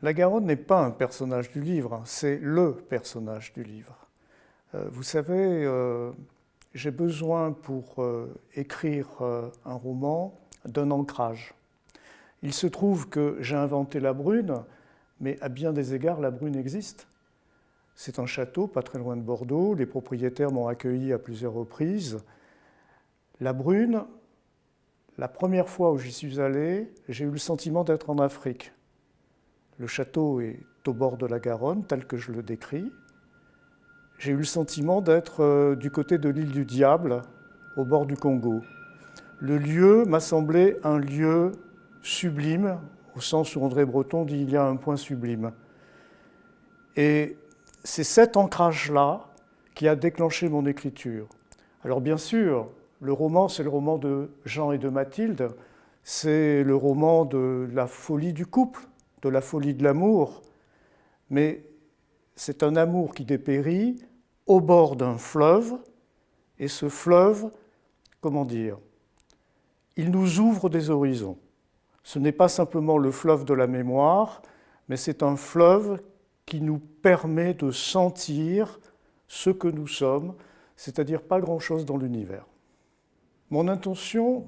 La Garonne n'est pas un personnage du livre, hein, c'est le personnage du livre. Euh, vous savez, euh, j'ai besoin pour euh, écrire un roman d'un ancrage. Il se trouve que j'ai inventé la Brune, mais à bien des égards, la Brune existe. C'est un château pas très loin de Bordeaux, les propriétaires m'ont accueilli à plusieurs reprises. La Brune, la première fois où j'y suis allé, j'ai eu le sentiment d'être en Afrique. Le château est au bord de la Garonne, tel que je le décris. J'ai eu le sentiment d'être euh, du côté de l'île du Diable, au bord du Congo. Le lieu m'a semblé un lieu sublime, au sens où André Breton dit il y a un point sublime. Et c'est cet ancrage-là qui a déclenché mon écriture. Alors bien sûr, le roman, c'est le roman de Jean et de Mathilde, c'est le roman de la folie du couple, de la folie de l'amour, mais c'est un amour qui dépérit au bord d'un fleuve, et ce fleuve, comment dire, il nous ouvre des horizons. Ce n'est pas simplement le fleuve de la mémoire, mais c'est un fleuve qui nous permet de sentir ce que nous sommes, c'est-à-dire pas grand-chose dans l'univers. Mon intention,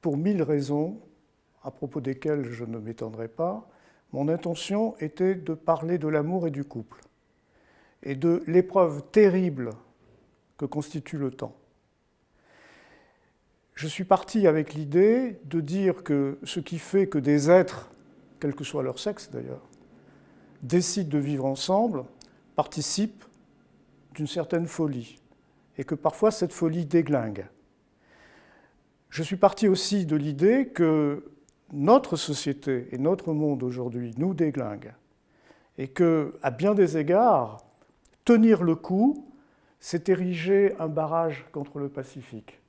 pour mille raisons, à propos desquelles je ne m'étendrai pas, mon intention était de parler de l'amour et du couple, et de l'épreuve terrible que constitue le temps. Je suis parti avec l'idée de dire que ce qui fait que des êtres, quel que soit leur sexe d'ailleurs, décident de vivre ensemble, participe d'une certaine folie, et que parfois cette folie déglingue. Je suis parti aussi de l'idée que notre société et notre monde aujourd'hui nous déglinguent et que, à bien des égards, tenir le coup, c'est ériger un barrage contre le Pacifique,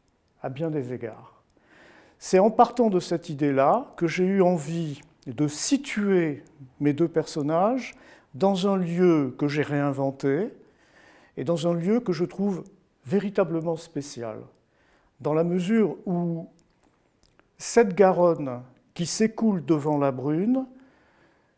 à bien des égards. C'est en partant de cette idée-là que j'ai eu envie de situer mes deux personnages dans un lieu que j'ai réinventé et dans un lieu que je trouve véritablement spécial, dans la mesure où cette Garonne qui s'écoule devant la brune,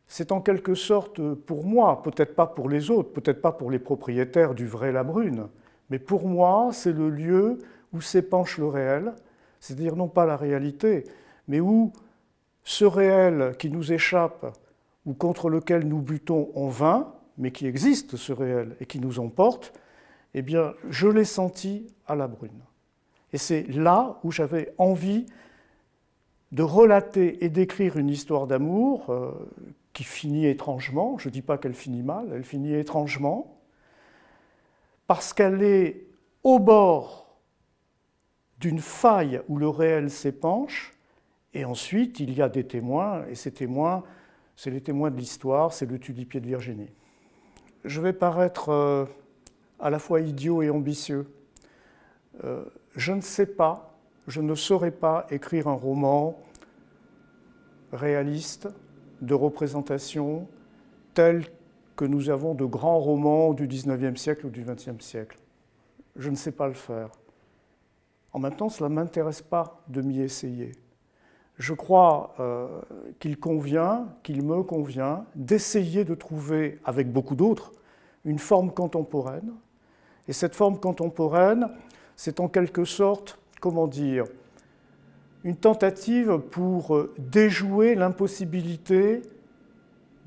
c'est en quelque sorte pour moi, peut-être pas pour les autres, peut-être pas pour les propriétaires du vrai la brune, mais pour moi, c'est le lieu où s'épanche le réel, c'est-à-dire non pas la réalité, mais où ce réel qui nous échappe ou contre lequel nous butons en vain, mais qui existe ce réel et qui nous emporte, eh bien, je l'ai senti à la brune. Et c'est là où j'avais envie de relater et d'écrire une histoire d'amour euh, qui finit étrangement, je ne dis pas qu'elle finit mal, elle finit étrangement, parce qu'elle est au bord d'une faille où le réel s'épanche, et ensuite il y a des témoins, et ces témoins, c'est les témoins de l'histoire, c'est le tulipier de Virginie. Je vais paraître euh, à la fois idiot et ambitieux. Euh, je ne sais pas je ne saurais pas écrire un roman réaliste de représentation tel que nous avons de grands romans du XIXe siècle ou du XXe siècle. Je ne sais pas le faire. En même temps, cela ne m'intéresse pas de m'y essayer. Je crois euh, qu'il convient, qu'il me convient, d'essayer de trouver, avec beaucoup d'autres, une forme contemporaine. Et cette forme contemporaine, c'est en quelque sorte comment dire, une tentative pour euh, déjouer l'impossibilité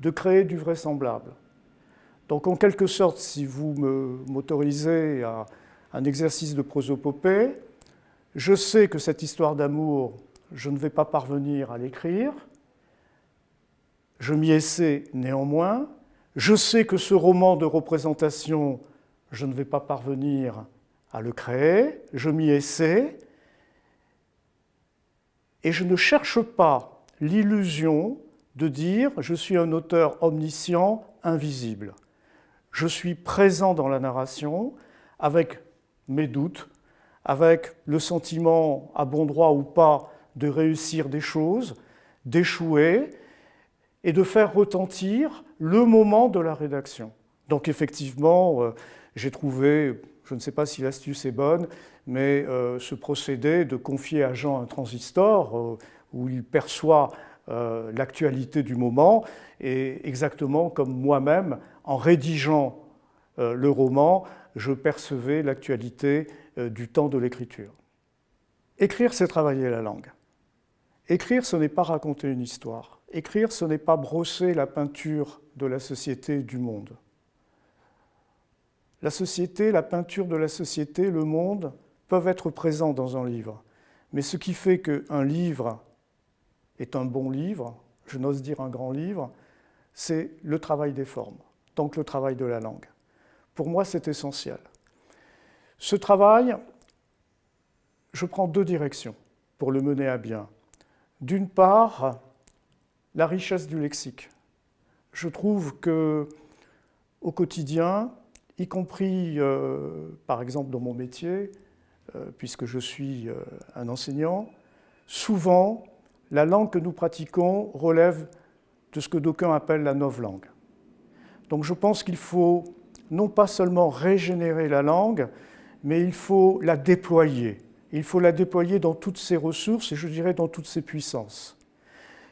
de créer du vraisemblable. Donc en quelque sorte, si vous m'autorisez à un exercice de prosopopée, je sais que cette histoire d'amour, je ne vais pas parvenir à l'écrire, je m'y essaie néanmoins, je sais que ce roman de représentation, je ne vais pas parvenir à le créer, je m'y essaie, et je ne cherche pas l'illusion de dire je suis un auteur omniscient, invisible. Je suis présent dans la narration avec mes doutes, avec le sentiment, à bon droit ou pas, de réussir des choses, d'échouer et de faire retentir le moment de la rédaction. Donc effectivement, euh, j'ai trouvé, je ne sais pas si l'astuce est bonne, mais euh, ce procédé de confier à Jean un transistor euh, où il perçoit euh, l'actualité du moment, et exactement comme moi-même, en rédigeant le roman, je percevais l'actualité du temps de l'écriture. Écrire, c'est travailler la langue. Écrire, ce n'est pas raconter une histoire. Écrire, ce n'est pas brosser la peinture de la société du monde. La société, la peinture de la société, le monde, peuvent être présents dans un livre. Mais ce qui fait qu'un livre est un bon livre, je n'ose dire un grand livre, c'est le travail des formes, donc le travail de la langue. Pour moi, c'est essentiel. Ce travail, je prends deux directions pour le mener à bien. D'une part, la richesse du lexique. Je trouve que au quotidien, y compris euh, par exemple dans mon métier, puisque je suis euh, un enseignant, souvent la langue que nous pratiquons relève de ce que d'aucuns appellent la langue. Donc je pense qu'il faut non pas seulement régénérer la langue, mais il faut la déployer. Il faut la déployer dans toutes ses ressources et je dirais dans toutes ses puissances.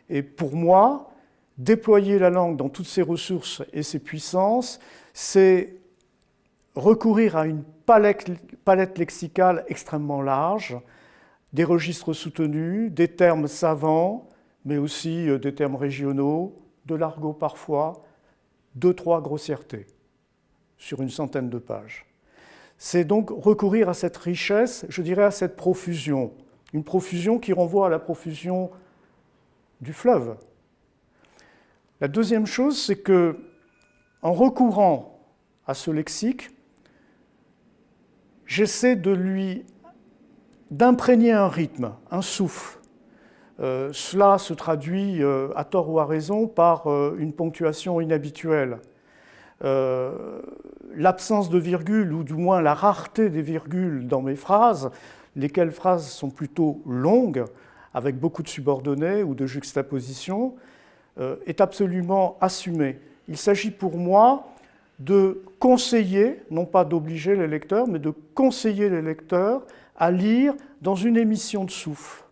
Et pour moi, déployer la langue dans toutes ses ressources et ses puissances, c'est recourir à une palette, lexicale extrêmement large, des registres soutenus, des termes savants, mais aussi euh, des termes régionaux, de l'argot parfois, deux, trois grossièretés sur une centaine de pages. C'est donc recourir à cette richesse, je dirais à cette profusion, une profusion qui renvoie à la profusion du fleuve. La deuxième chose, c'est que en recourant à ce lexique, j'essaie de lui d'imprégner un rythme, un souffle. Euh, cela se traduit euh, à tort ou à raison par euh, une ponctuation inhabituelle. L'absence de virgule, ou du moins la rareté des virgules dans mes phrases, lesquelles phrases sont plutôt longues, avec beaucoup de subordonnées ou de juxtapositions, est absolument assumée. Il s'agit pour moi de conseiller, non pas d'obliger les lecteurs, mais de conseiller les lecteurs à lire dans une émission de souffle.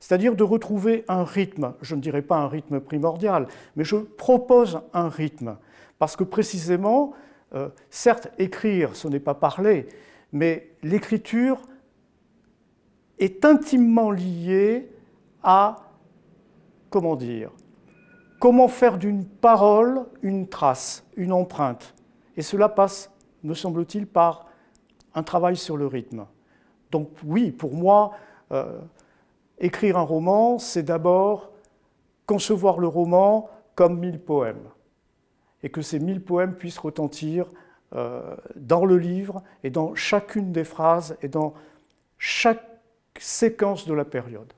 C'est-à-dire de retrouver un rythme, je ne dirais pas un rythme primordial, mais je propose un rythme. Parce que précisément, euh, certes, écrire, ce n'est pas parler, mais l'écriture est intimement liée à, comment dire, comment faire d'une parole une trace, une empreinte. Et cela passe, me semble-t-il, par un travail sur le rythme. Donc oui, pour moi, euh, écrire un roman, c'est d'abord concevoir le roman comme mille poèmes, et que ces mille poèmes puissent retentir euh, dans le livre et dans chacune des phrases et dans chaque séquence de la période.